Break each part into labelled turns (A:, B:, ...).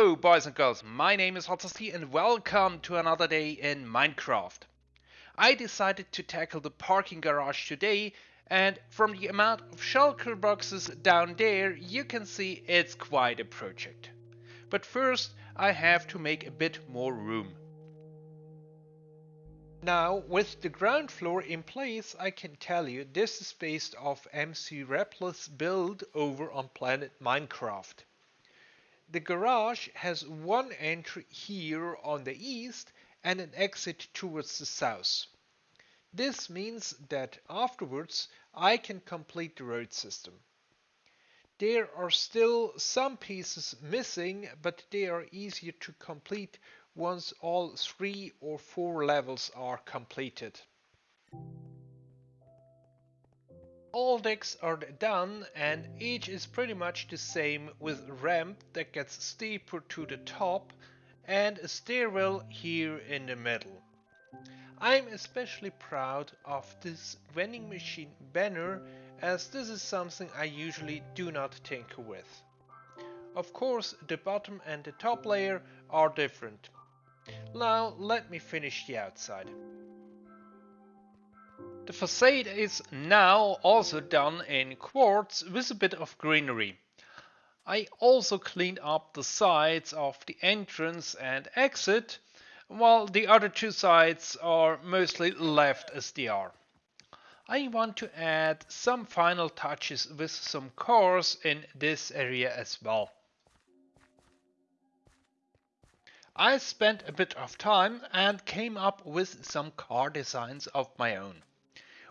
A: Hello boys and girls, my name is Hotzasti and welcome to another day in Minecraft. I decided to tackle the parking garage today and from the amount of shulker boxes down there you can see it's quite a project. But first I have to make a bit more room. Now with the ground floor in place I can tell you this is based off MC Replis build over on Planet Minecraft. The garage has one entry here on the east and an exit towards the south. This means that afterwards I can complete the road system. There are still some pieces missing, but they are easier to complete once all three or four levels are completed. All decks are done and each is pretty much the same with ramp that gets steeper to the top and a stairwell here in the middle. I'm especially proud of this vending machine banner as this is something I usually do not tinker with. Of course the bottom and the top layer are different. Now let me finish the outside. The facade is now also done in quartz with a bit of greenery. I also cleaned up the sides of the entrance and exit, while the other two sides are mostly left as they are. I want to add some final touches with some cars in this area as well. I spent a bit of time and came up with some car designs of my own.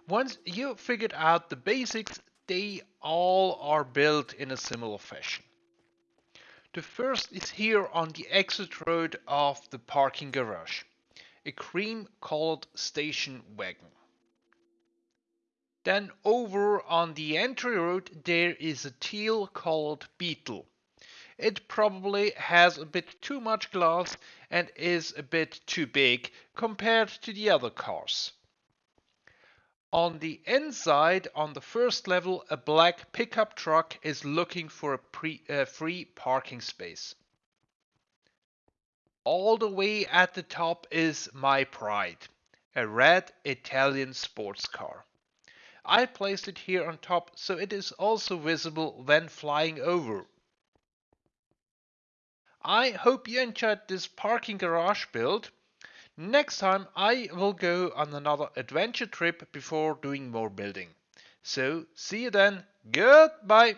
A: Once you figured out the basics, they all are built in a similar fashion. The first is here on the exit road of the parking garage, a cream colored station wagon. Then over on the entry road there is a teal colored beetle. It probably has a bit too much glass and is a bit too big compared to the other cars. On the inside, on the first level, a black pickup truck is looking for a pre, uh, free parking space. All the way at the top is my pride, a red Italian sports car. I placed it here on top so it is also visible when flying over. I hope you enjoyed this parking garage build. Next time I will go on another adventure trip before doing more building. So see you then. Goodbye.